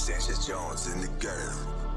Sanchez Jones in the girl.